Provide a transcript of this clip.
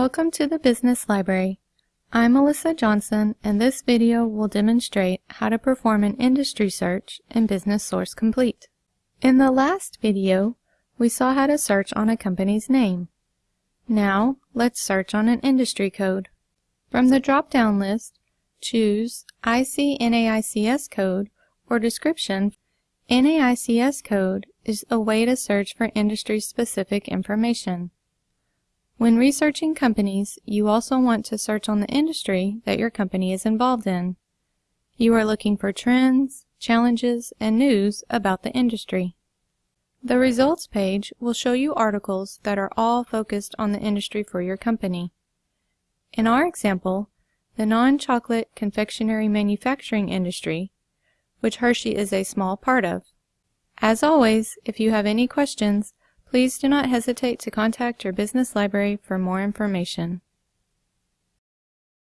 Welcome to the Business Library. I'm Melissa Johnson and this video will demonstrate how to perform an industry search in Business Source Complete. In the last video, we saw how to search on a company's name. Now, let's search on an industry code. From the drop-down list, choose IC NAICS code or description. NAICS code is a way to search for industry-specific information. When researching companies, you also want to search on the industry that your company is involved in. You are looking for trends, challenges, and news about the industry. The results page will show you articles that are all focused on the industry for your company. In our example, the non-chocolate confectionery manufacturing industry, which Hershey is a small part of. As always, if you have any questions, please do not hesitate to contact your business library for more information.